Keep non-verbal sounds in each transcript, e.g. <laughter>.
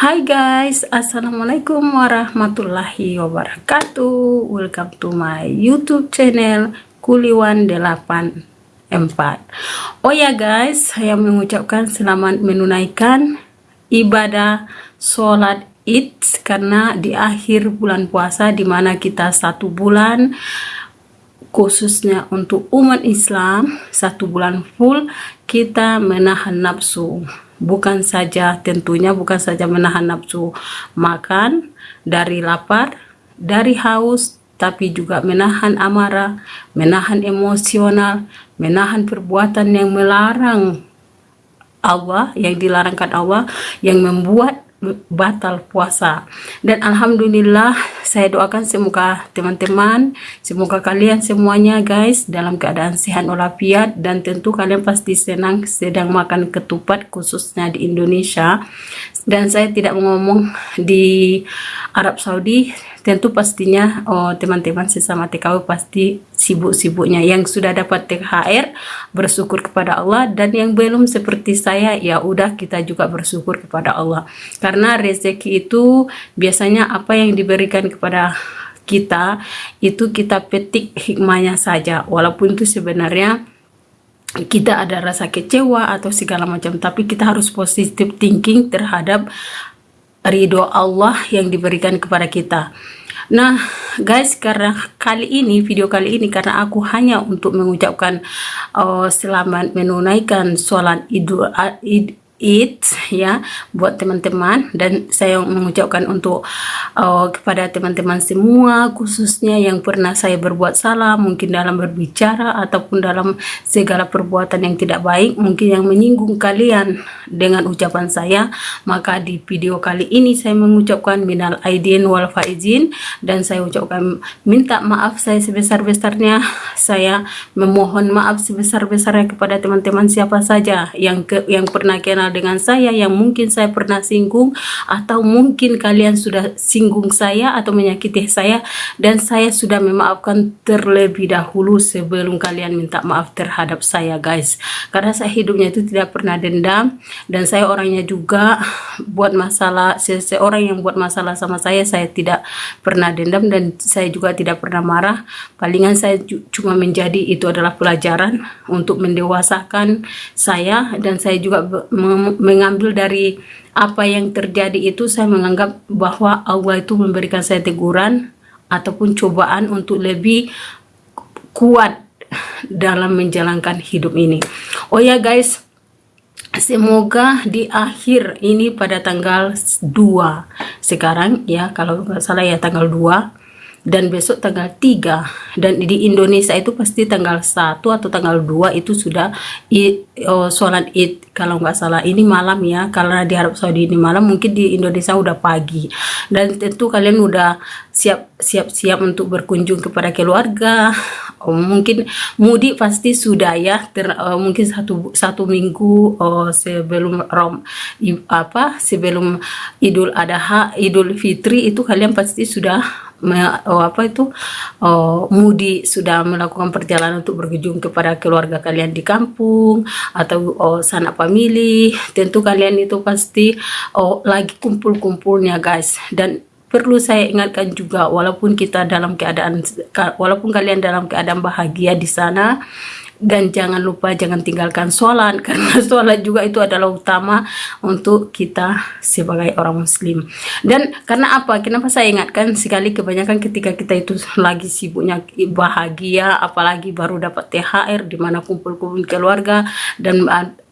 Hai guys, Assalamualaikum warahmatullahi wabarakatuh. Welcome to my youtube channel Kuliwan 84 Oh ya guys, saya mengucapkan selamat menunaikan ibadah sholat id Karena di akhir bulan puasa di mana kita satu bulan khususnya untuk umat Islam satu bulan full kita menahan nafsu bukan saja tentunya bukan saja menahan nafsu makan dari lapar dari haus tapi juga menahan amarah menahan emosional menahan perbuatan yang melarang Allah yang dilarangkan Allah yang membuat batal puasa. Dan alhamdulillah saya doakan semoga teman-teman semoga kalian semuanya guys dalam keadaan sehat walafiat. Dan tentu kalian pasti senang sedang makan ketupat khususnya di Indonesia. Dan saya tidak ngomong di Arab Saudi. Tentu pastinya oh teman-teman sesama TKW pasti sibuk-sibuknya. Yang sudah dapat THR bersyukur kepada Allah. Dan yang belum seperti saya ya udah kita juga bersyukur kepada Allah karena rezeki itu biasanya apa yang diberikan kepada kita itu kita petik hikmahnya saja. Walaupun itu sebenarnya kita ada rasa kecewa atau segala macam tapi kita harus positive thinking terhadap ridho Allah yang diberikan kepada kita. Nah guys karena kali ini video kali ini karena aku hanya untuk mengucapkan uh, selamat menunaikan sholat idul id, it ya buat teman-teman. Dan saya mengucapkan untuk uh, kepada teman-teman semua khususnya yang pernah saya berbuat salah mungkin dalam berbicara ataupun dalam segala perbuatan yang tidak baik mungkin yang menyinggung kalian dengan ucapan saya maka di video kali ini saya mengucapkan minal aidin wal faizin. Dan saya ucapkan minta maaf saya sebesar-besarnya. Saya memohon maaf sebesar-besarnya kepada teman-teman siapa saja yang ke, yang pernah kenal dengan saya yang mungkin saya pernah singgung atau mungkin kalian sudah singgung saya atau menyakiti saya dan saya sudah memaafkan terlebih dahulu sebelum kalian minta maaf terhadap saya guys. Karena saya hidupnya itu tidak pernah dendam dan saya orangnya juga buat masalah seseorang yang buat masalah sama saya saya tidak pernah dendam dan saya juga tidak pernah marah. Palingan saya cuma menjadi itu adalah pelajaran untuk mendewasakan saya dan saya juga mengambil dari apa yang terjadi itu saya menganggap bahwa Allah itu memberikan saya teguran ataupun cobaan untuk lebih kuat dalam menjalankan hidup ini. Oh ya guys semoga di akhir ini pada tanggal 2 sekarang ya kalau nggak salah ya tanggal 2 dan besok tanggal 3 dan di Indonesia itu pasti tanggal 1 atau tanggal 2 itu sudah oh, sholat id. Kalau nggak salah ini malam ya. Karena di Arab Saudi ini malam mungkin di Indonesia udah pagi. Dan tentu kalian udah siap siap siap untuk berkunjung kepada keluarga. Oh, mungkin mudik pasti sudah ya. Ter, uh, mungkin satu satu minggu oh, sebelum rom apa sebelum Idul Adha Idul Fitri itu kalian pasti sudah oh, apa itu oh, mudi sudah melakukan perjalanan untuk berkunjung kepada keluarga kalian di kampung atau oh, sanak famili. Tentu kalian itu pasti oh, lagi kumpul-kumpulnya guys. Dan perlu saya ingatkan juga walaupun kita dalam keadaan walaupun kalian dalam keadaan bahagia di sana dan jangan lupa jangan tinggalkan sholat <laughs> karena sholat juga itu adalah utama untuk kita sebagai orang muslim. Dan karena apa? Kenapa saya ingatkan sekali kebanyakan ketika kita itu lagi sibuknya bahagia apalagi baru dapat THR di mana kumpul-kumpul keluarga dan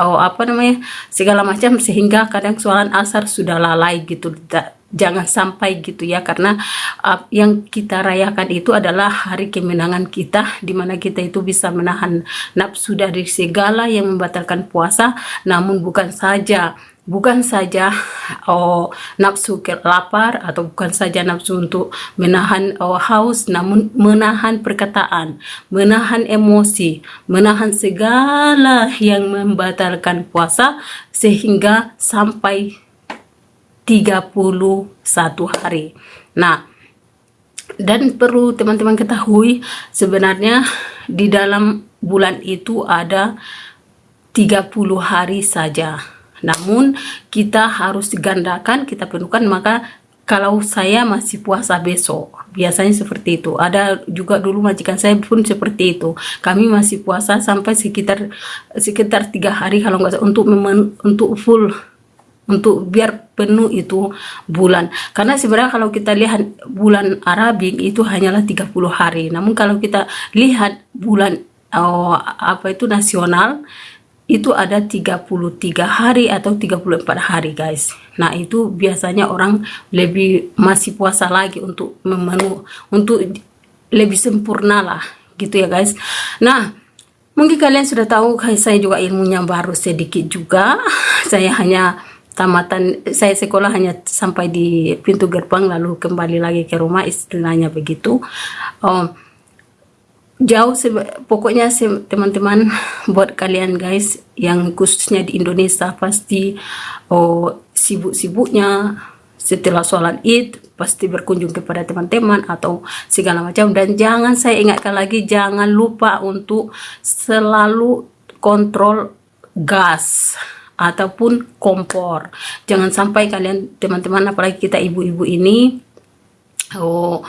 oh, apa namanya segala macam sehingga kadang sholat asar sudah lalai gitu jangan sampai gitu ya karena uh, yang kita rayakan itu adalah hari kemenangan kita di mana kita itu bisa menahan nafsu dari segala yang membatalkan puasa. Namun bukan saja bukan saja oh, nafsu lapar atau bukan saja nafsu untuk menahan oh, haus namun menahan perkataan menahan emosi menahan segala yang membatalkan puasa sehingga sampai 31 hari. Nah, dan perlu teman-teman ketahui sebenarnya di dalam bulan itu ada 30 hari saja. Namun kita harus gandakan kita penuhkan maka kalau saya masih puasa besok biasanya seperti itu. Ada juga dulu majikan saya pun seperti itu. Kami masih puasa sampai sekitar sekitar tiga hari kalau nggak untuk untuk full untuk biar penuh itu bulan. Karena sebenarnya kalau kita lihat bulan Arabik itu hanyalah 30 hari. Namun kalau kita lihat bulan oh, apa itu nasional itu ada 33 hari atau 34 hari guys. Nah itu biasanya orang lebih masih puasa lagi untuk memenuh untuk lebih sempurna lah gitu ya guys. Nah mungkin kalian sudah tahu saya juga ilmunya baru sedikit juga. <laughs> Saya hanya tamatan saya sekolah hanya sampai di pintu gerbang lalu kembali lagi ke rumah istilahnya begitu. Um, jauh pokoknya teman-teman <laughs> buat kalian guys yang khususnya di Indonesia pasti oh sibuk-sibuknya. Setelah sholat id pasti berkunjung kepada teman-teman atau segala macam. Dan jangan saya ingatkan lagi jangan lupa untuk selalu kontrol gas ataupun kompor jangan sampai kalian teman-teman apalagi kita ibu-ibu ini Oh,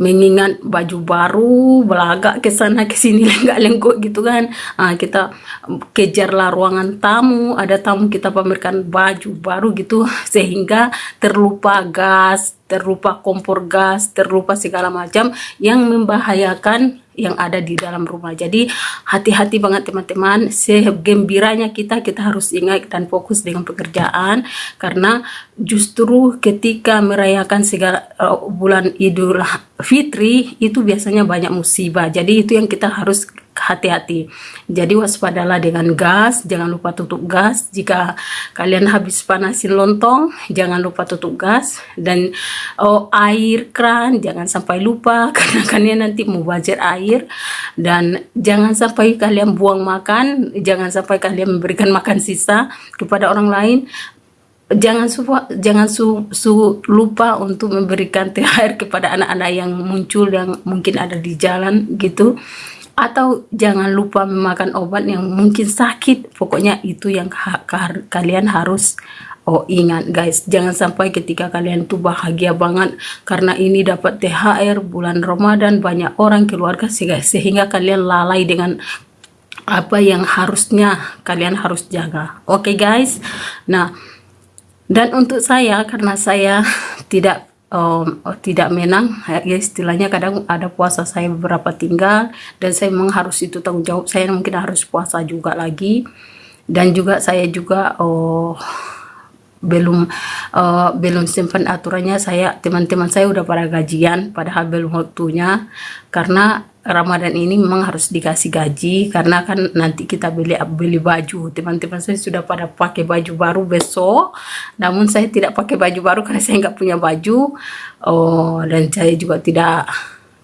mengingat baju baru, belagak ke sana ke sini <laughs> lenggak-lenggok gitu kan. Ah, kita kejarlah ruangan tamu, ada tamu kita pamerkan baju baru gitu <laughs> sehingga terlupa gas, terlupa kompor gas, terlupa segala macam yang membahayakan yang ada di dalam rumah. Jadi hati-hati banget teman-teman. Segembiranya kita kita harus ingat dan fokus dengan pekerjaan karena justru ketika merayakan segala uh, bulan Idul Fitri itu biasanya banyak musibah. Jadi itu yang kita harus hati-hati. Jadi waspadalah dengan gas, jangan lupa tutup gas. Jika kalian habis panasin lontong, jangan lupa tutup gas. Dan oh, air keran jangan sampai lupa. <laughs> Karena kalian nanti mau mubazir air. Dan jangan sampai kalian buang makan, jangan sampai kalian memberikan makan sisa kepada orang lain. Jangan su jangan su, su lupa untuk memberikan THR kepada anak-anak yang muncul yang mungkin ada di jalan gitu atau jangan lupa memakan obat yang mungkin sakit pokoknya itu yang ha kalian harus Oh ingat guys, jangan sampai ketika kalian tuh bahagia banget karena ini dapat THR bulan Ramadan banyak orang keluarga sehingga, sehingga kalian lalai dengan apa yang harusnya kalian harus jaga. Oke okay, guys. Nah, dan untuk saya karena saya <laughs> tidak um, tidak menang ya istilahnya kadang ada puasa saya beberapa tinggal dan saya memang harus itu tanggung jawab. Saya mungkin harus puasa juga lagi dan juga saya juga oh belum uh, belum simpan aturannya. Saya teman-teman saya udah pada gajian padahal belum waktunya karena Ramadan ini memang harus dikasih gaji karena kan nanti kita beli beli baju. Teman-teman saya sudah pada pakai baju baru besok. Namun saya tidak pakai baju baru karena saya nggak punya baju. Oh dan saya juga tidak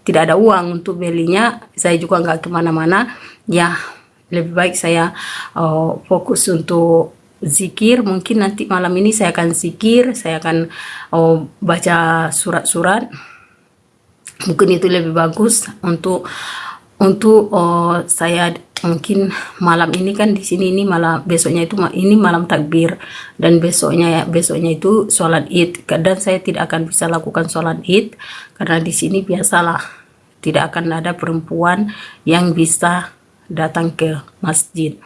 tidak ada uang untuk belinya. Saya juga nggak ke mana-mana. Ya lebih baik saya oh, fokus untuk zikir. Mungkin nanti malam ini saya akan zikir saya akan oh, baca surat-surat mungkin itu lebih bagus untuk untuk oh, saya mungkin malam ini kan di sini ini malam besoknya itu ini malam takbir. Dan besoknya ya besoknya itu sholat id. Dan saya tidak akan bisa lakukan sholat id karena di sini biasalah tidak akan ada perempuan yang bisa datang ke masjid.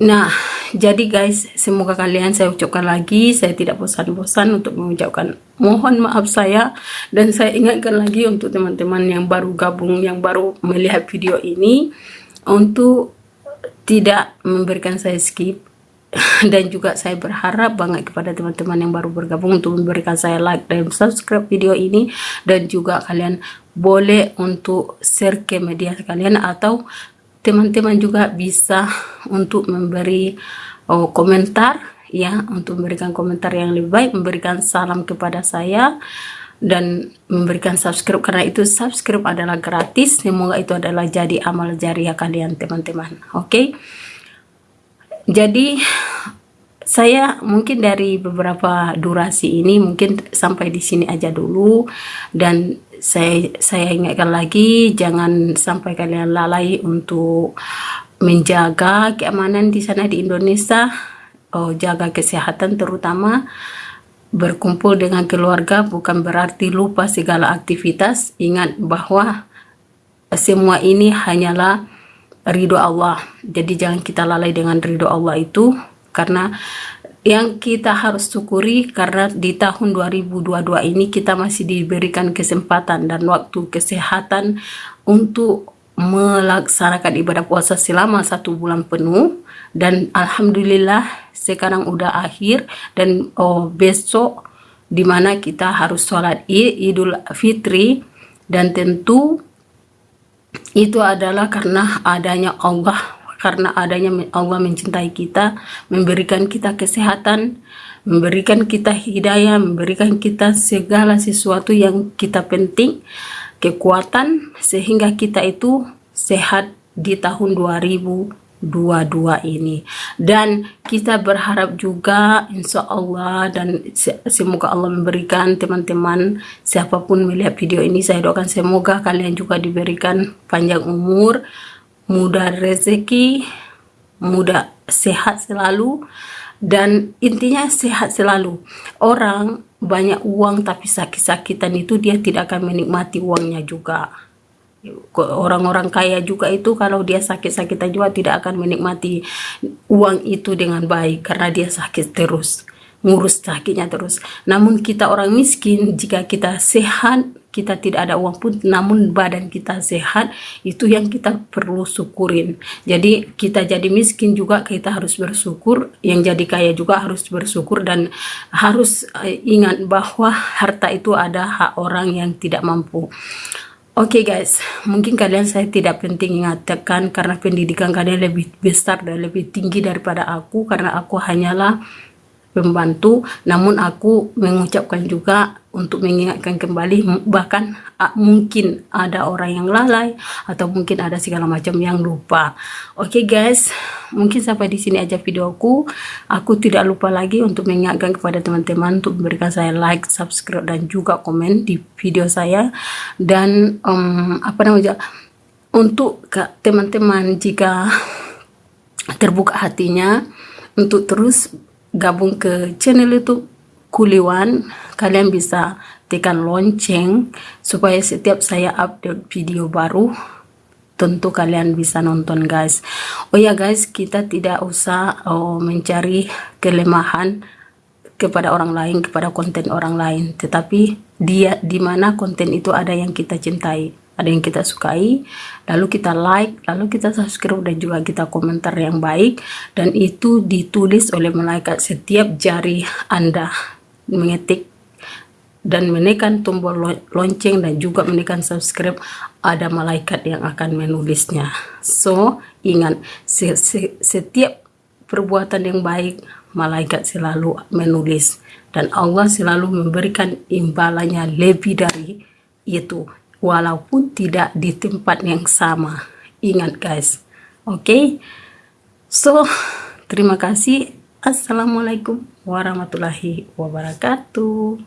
Nah, jadi guys, semoga kalian saya ucapkan lagi, saya tidak bosan-bosan untuk mengucapkan mohon maaf saya. Dan saya ingatkan lagi untuk teman-teman yang baru gabung, yang baru melihat video ini untuk tidak memberikan saya skip. <laughs> Dan juga saya berharap banget kepada teman-teman yang baru bergabung untuk memberikan saya like dan subscribe video ini. Dan juga kalian boleh untuk share ke media kalian atau teman-teman juga bisa untuk memberi oh, komentar ya untuk memberikan komentar yang lebih baik memberikan salam kepada saya dan memberikan subscribe karena itu subscribe adalah gratis semoga itu adalah jadi amal jariah kalian teman-teman oke okay? jadi saya mungkin dari beberapa durasi ini mungkin sampai di sini aja dulu dan saya saya ingatkan lagi jangan sampai kalian lalai untuk menjaga keamanan di sana di Indonesia. Oh, jaga kesehatan terutama. Berkumpul dengan keluarga bukan berarti lupa segala aktivitas. Ingat bahwa semua ini hanyalah ridho Allah. Jadi jangan kita lalai dengan ridho Allah itu karena yang kita harus syukuri karena di tahun 2022 ini kita masih diberikan kesempatan dan waktu kesehatan untuk melaksanakan ibadah puasa selama satu bulan penuh. Dan Alhamdulillah sekarang udah akhir dan oh, besok di mana kita harus sholat idul fitri. Dan tentu itu adalah karena adanya Allah karena adanya Allah mencintai kita memberikan kita kesehatan memberikan kita hidayah memberikan kita segala sesuatu yang kita penting kekuatan sehingga kita itu sehat di tahun 2022 ini. Dan kita berharap juga insya Allah dan semoga Allah memberikan teman-teman siapa pun melihat video ini saya doakan semoga kalian juga diberikan panjang umur mudah rezeki mudah sehat selalu dan intinya sehat selalu. Orang banyak uang tapi sakit-sakitan itu dia tidak akan menikmati uangnya juga. Orang-orang kaya juga itu kalau dia sakit-sakitan juga tidak akan menikmati uang itu dengan baik karena dia sakit terus ngurus sakitnya terus. Namun kita orang miskin jika kita sehat kita tidak ada uang pun namun badan kita sehat itu yang kita perlu syukurin. Jadi kita jadi miskin juga kita harus bersyukur. Yang jadi kaya juga harus bersyukur dan harus eh, ingat bahwa harta itu ada hak orang yang tidak mampu. Oke okay guys, mungkin kalian saya tidak penting ingatkan karena pendidikan kalian lebih besar dan lebih tinggi daripada aku karena aku hanyalah pembantu namun aku mengucapkan juga untuk mengingatkan kembali bahkan mungkin ada orang yang lalai atau mungkin ada segala macam yang lupa. Oke okay guys mungkin sampai di sini aja videoku. Aku tidak lupa lagi untuk mengingatkan kepada teman-teman untuk memberikan saya like subscribe dan juga komen di video saya. Dan um, apa namanya untuk teman-teman jika terbuka hatinya untuk terus gabung ke channel YouTube Kuliwan. Kalian bisa tekan lonceng supaya setiap saya update video baru tentu kalian bisa nonton guys. Oh ya guys kita tidak usah oh, mencari kelemahan kepada orang lain kepada konten orang lain. Tetapi dia di mana konten itu ada yang kita cintai ada yang kita sukai lalu kita like lalu kita subscribe dan juga kita komentar yang baik. Dan itu ditulis oleh malaikat setiap jari anda. Mengetik dan menekan tombol lonceng dan juga menekan subscribe ada malaikat yang akan menulisnya. So ingat setiap perbuatan yang baik malaikat selalu menulis. Dan Allah selalu memberikan imbalannya lebih dari itu walaupun tidak di tempat yang sama. Ingat guys. Oke? Okay? so terima kasih. Assalamualaikum warahmatullahi wabarakatuh.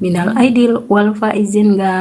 Minal aidil wal faizin guys